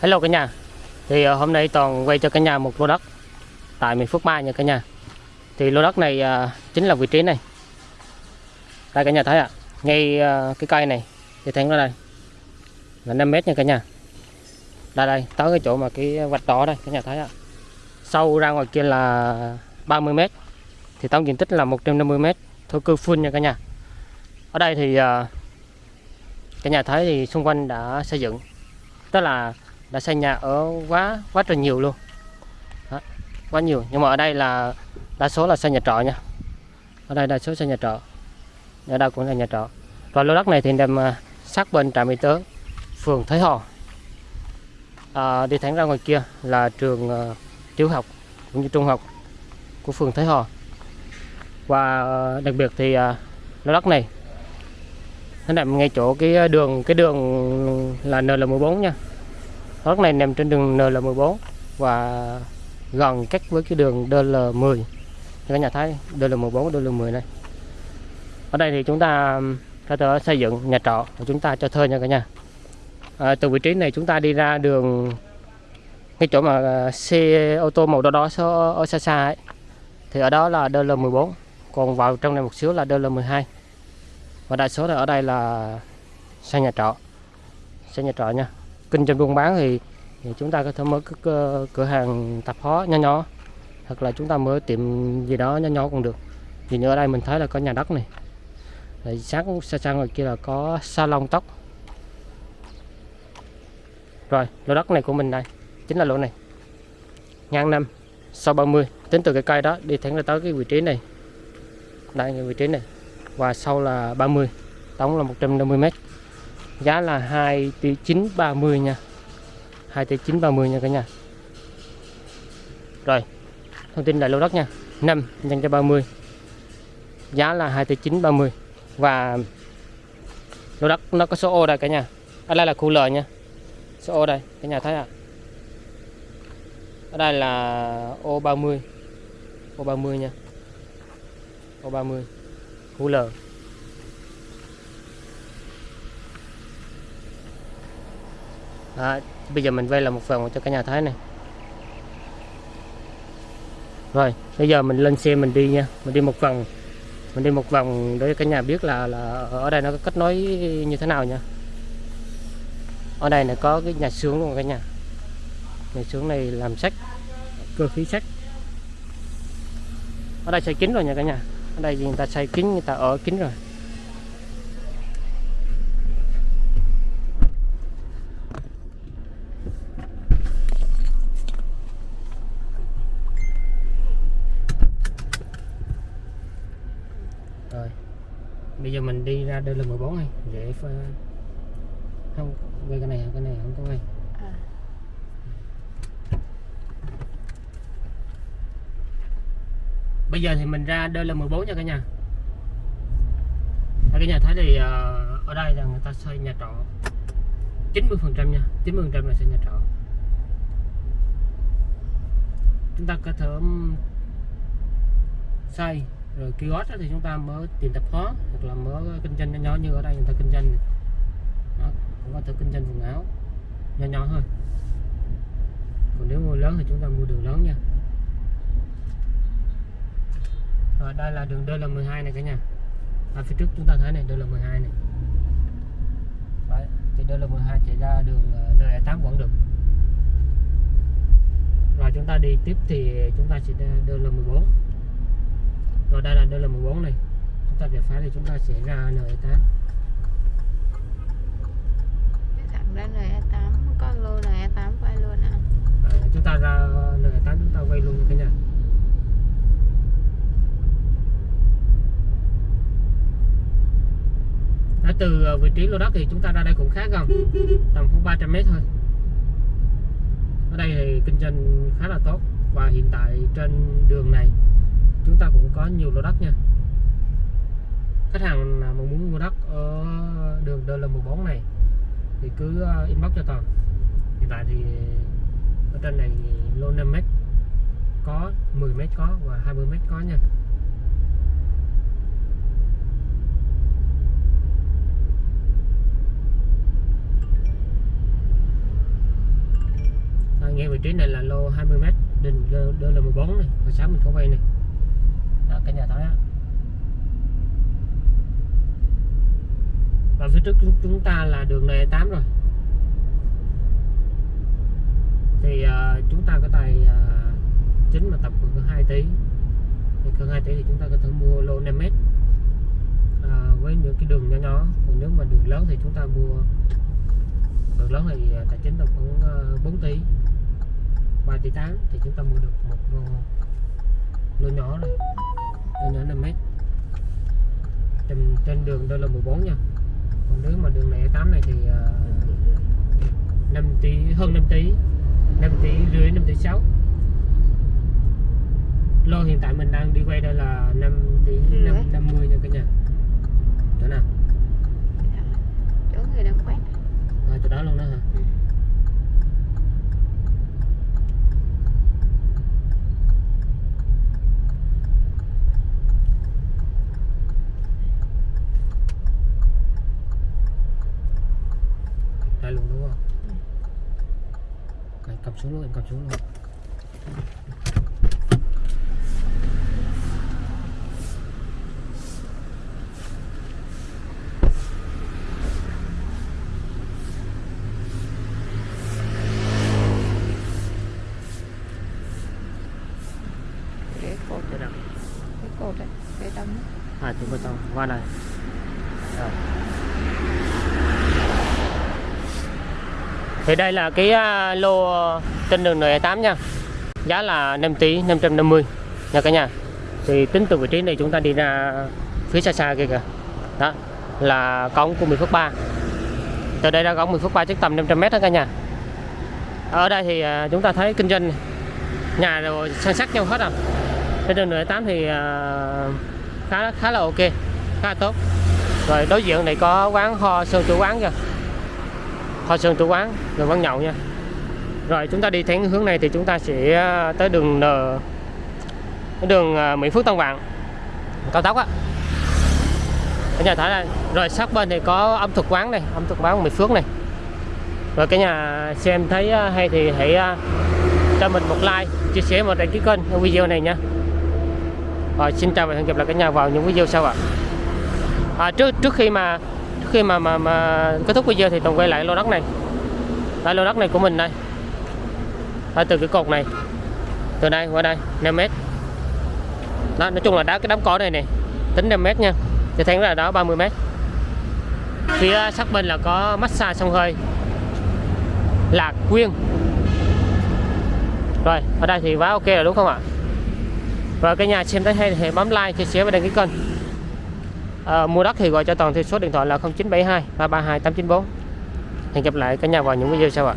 Hello cả nhà. Thì ờ, hôm nay Toàn quay cho cả nhà một lô đất. Tại miền Phước Mai nha cả nhà. Thì lô đất này ờ, chính là vị trí này. Đây cả nhà thấy ạ. Ngay ờ, cái cây này. Thì thấy nó đây. Là 5 mét nha cả nhà. Đây đây. Tới cái chỗ mà cái vạch đỏ đây, cả nhà thấy ạ. Sâu ra ngoài kia là 30 mét. Thì tổng diện tích là 150 mét. Thổ cư full nha cả nhà. Ở đây thì cả nhà thấy thì xung quanh đã xây dựng. Tức là đã xây nhà ở quá quá trời nhiều luôn. Đó, quá nhiều. Nhưng mà ở đây là đa số là xây nhà trọ nha. Ở đây đa số xây nhà trọ. Ở đây cũng là nhà trọ. Và lô đất này thì nằm à, sát bên trạm y tế phường Thới Hò. À, đi thẳng ra ngoài kia là trường à, tiểu học cũng như trung học của phường Thới Hò. Và à, đặc biệt thì lô đất này nó nằm ngay chỗ cái đường cái đường là NL14 nha đất này nằm trên đường NL14 và gần cách với cái đường DL10 Các nhà thấy DL14 DL10 này. Ở đây thì chúng ta có thể xây dựng nhà trọ và chúng ta cho thuê nha cả nhà. À, từ vị trí này chúng ta đi ra đường cái chỗ mà à, xe ô tô màu đỏ đỏ ở, ở xa xa ấy. Thì ở đó là DL14 còn vào trong này một xíu là DL12 và đa số là ở đây là xây nhà trọ. Xây nhà trọ nha kinh doanh buôn bán thì, thì chúng ta có thể mở cái cửa, hàng tạp hóa nhỏ nhỏ hoặc là chúng ta mở tiệm gì đó nhỏ nhỏ cũng được. Vì như ở đây mình thấy là có nhà đất này. Rồi sáng xa sang ngoài kia là có salon tóc. Rồi lô đất này của mình đây chính là lô này. Ngang năm sau 30 tính từ cái cây đó đi thẳng là tới cái vị trí này. Đây cái vị trí này. Và sau là 30 tổng là 150 mét giá là 2 tỷ 930 nha. 2 tỷ 930 nha cả nhà. Rồi, thông tin lại lô đất nha. 5 nhân cho 30 giá là 2 tỷ 930 và lô đất nó có số ô đây cả nhà. Ở đây là khu lời nha. Số ô đây, cả nhà thấy ạ. À? ở đây là ô 30 ô 30 nha. Ô 30 khu L Đó, bây giờ mình vay là một vòng cho cả nhà thấy này. Rồi bây giờ mình lên xe mình đi nha. Mình đi một vòng. Mình đi một vòng để cả nhà biết là là ở đây nó có kết nối như thế nào nha. Ở đây này có cái nhà xưởng luôn cả nhà. Nhà xưởng này làm sách cơ khí sách ở đây xây kín rồi nha cả nhà. Ở đây người ta xây kín người ta ở kín rồi. Rồi. Bây giờ mình đi ra đây là 14 này để pha... không quay cái này cái này không có quay. À. bây giờ thì mình ra đây là 14 nha cả nhà. Đây, cả nhà thấy thì ờ, ở đây là người ta xây nhà trọ. 90 phần trăm nha. 90 phần trăm là xây nhà trọ. Chúng ta có thể xây rồi kiosk thì chúng ta mở tìm tập hóa hoặc là mở kinh doanh nhỏ nhỏ như ở đây người ta kinh doanh này. Đó, cũng có thể kinh doanh quần áo nhỏ nhỏ thôi. Còn nếu mua lớn thì chúng ta mua đường lớn nha. Rồi đây là đường DL12 này cả nhà. À, phía trước chúng ta thấy này DL12 này. Đấy, thì DL12 chạy ra đường ờ, DL8 vẫn được. Rồi chúng ta đi tiếp thì chúng ta sẽ DL14 rồi đây là DL14 này. Chúng ta về phải thì chúng ta sẽ ra NE8 thẳng ra NE8 có lô NE8 quay luôn à Rồi, chúng ta ra NE8 chúng ta quay luôn cả nhà. Ở từ ờ, vị trí lô đất thì chúng ta ra đây cũng khá gần tầm khoảng 300 mét thôi. Ở đây thì kinh doanh khá là tốt và hiện tại trên đường này chúng ta cũng có nhiều lô đất nha. Khách hàng mà muốn mua đất ở đường DL14 này thì cứ ờ, inbox cho toàn. Hiện tại thì ở trên này lô 5 mét có 10 mét có và 20 mét có nha. Ngay vị trí này là lô 20m đình đơ, đơ là 14 này hồi sáng mình có vay này cả nhà thấy á và phía trước chúng, ta là đường này 8 rồi. Thì uh, chúng ta có tài uh, chính mà tập khoảng 2 tỷ. Thì khoảng 2 tỷ thì chúng ta có thể mua lô 5m uh, ờ, với những cái đường nhỏ nhỏ. Còn nếu mà đường lớn thì chúng ta mua đường lớn thì tài chính tầm khoảng uh, 4 tỷ. 3 tỷ 8 thì chúng ta mua được một lô, lô nhỏ này lô nhỏ 5 mét trên, trên đường đây là 14 nha. Còn nếu mà đường này 8 này thì uh, 5 tỷ hơn 5 tỷ 5 tỷ rưỡi 5 tỷ 6 lô hiện tại mình đang đi quay đây là 5 tỷ Rưỡi. 5, 50 nha cả nhà. Chỗ nào Dạ. chỗ người đang quét à, chỗ đó luôn đó hả Ừ. đây luôn đúng không Ừ. Đấy, cầm xuống luôn em cầm xuống luôn cái cột nào? cái cột đấy bê tông à chúng bê tông qua này Rồi thì đây là cái à, lô trên đường N8 nha. Giá là 5 tỷ 550 nha cả nhà. Thì tính từ vị trí này chúng ta đi ra phía xa xa kia kìa. Đó, là cống của 10 phút 3 từ đây ra cống 10 phút 3 chắc tầm 500m đó cả nhà. Ở đây thì à, chúng ta thấy kinh doanh nhà rồi san sát nhau hết à. Trên đường N8 thì à, khá khá là ok, khá là tốt. Rồi đối diện này có quán ho sơn chủ quán kìa. Hoa sơn chủ quán rồi văn nhậu nha. Rồi chúng ta đi theo hướng này thì chúng ta sẽ ờ, tới đường N đường ờ, Mỹ Phước Tân Vạn cao tốc á. Ở nhà thái đây rồi sát bên thì có ẩm thực quán này ẩm thực quán Mỹ Phước này. Rồi cái nhà xem thấy ờ, hay thì hãy cho mình một like chia sẻ một đăng ký kênh ở video này nha. Rồi xin chào và hẹn gặp lại cả nhà vào những video sau ạ. À, trước trước khi mà khi mà mà, mà kết thúc video thì tùng quay lại lô đất này. Tại lô đất này của mình đây. Đây, từ cái cột này. Từ đây qua đây 5 mét. Đó nói chung là đá cái đám cỏ này nè tính 5 mét nha. Thì thấy là đó 30 mét. Phía à, sát bên là có massage sông hơi. Lạc quyên. Rồi ở đây thì quá ok rồi đúng không ạ? Và cái nhà xem thấy hay thì hãy bấm like chia sẻ và đăng ký kênh à, mua đất thì gọi cho toàn theo số điện thoại là 0972 332 894 hẹn gặp lại cả nhà vào những video sau ạ.